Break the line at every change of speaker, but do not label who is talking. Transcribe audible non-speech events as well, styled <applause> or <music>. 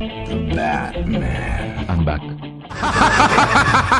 The Batman.
I'm back. <laughs>